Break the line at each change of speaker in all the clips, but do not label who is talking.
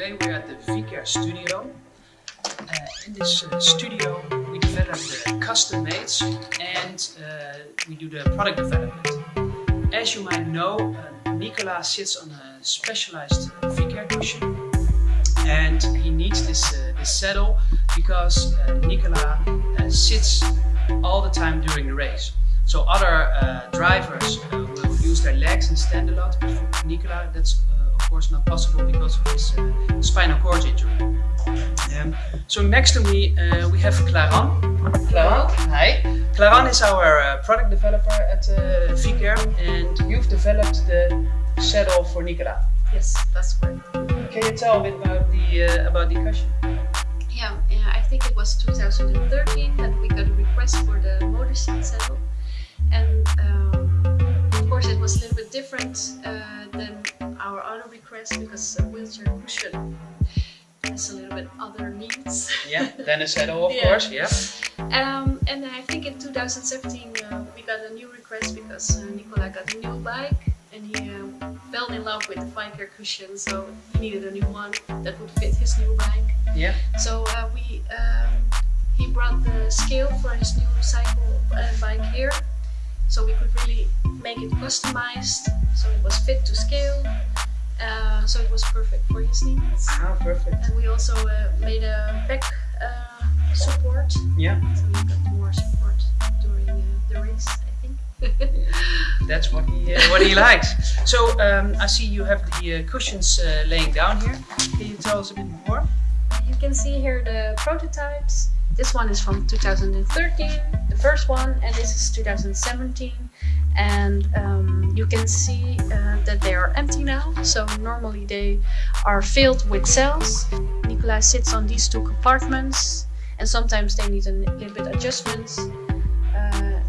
Today we're at the Vicair studio. Uh, in this uh, studio we develop the custom mates and uh, we do the product development. As you might know, uh, Nicola sits on a specialized Vicair cushion and he needs this, uh, this saddle because uh, Nicola sits all the time during the race. So other drivers will use their legs and stand a lot, but for Nicola that's uh, of course not possible because of his uh, spinal cord injury. Um, so next to me uh, we have Claran. Claran, hi. Claran is our uh, product developer at uh, Vicair and you've developed the saddle for Nicola.
Yes, that's correct.
Can you tell a bit about the uh, about the cushion?
Yeah, I think it was 2013 that we got a request for the motor seat saddle, and um, course it was a little bit different uh, than our other request because a wheelchair cushion has a little bit other needs.
Yeah, then a saddle of
Yeah.
course, yeah.
Um, and I think in 2017 uh, we got a new request because uh, Nicola got a new bike and he um, fell in love with the Vicair cushion, so he needed a new one that would fit his new bike.
Yeah,
So uh, we um, he brought the scale for his new cycle uh, bike here, so we could really make it customized, so it was fit to scale, uh, so it was perfect for his needs.
ah, perfect.
And we also uh, made a back uh, support,
Yeah,
so he got more support during uh, the race, I think.
that's what he uh, what he likes. So um, I see you have the uh, cushions uh, laying down here. Can you tell us a bit more?
You can see here the prototypes. This one is from 2013, the first one, and this is 2017. And um, you can see uh, that they are empty now. So normally they are filled with cells. Nicola sits on these two compartments, and sometimes they need a little bit adjustments. Uh,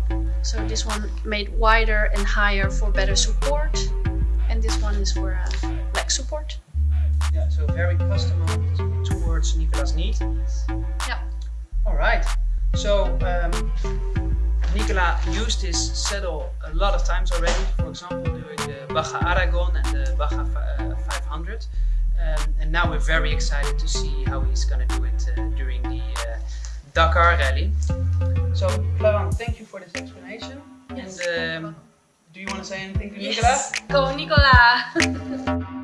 so this one made wider and higher for better support, and this one is for uh, leg support.
Yeah, so very customized towards Nicola's need.
Yeah.
All right. So um, Nicola used this saddle a lot of times already. For example, during the Baja Aragon and the Baja uh, 500. Um, and now we're very excited to see how he's gonna do it uh, during the uh, Dakar Rally. So, Claran, thank you for this explanation.
Yes,
and um, do you want to say anything to Nicola?
Yes, go Nicola!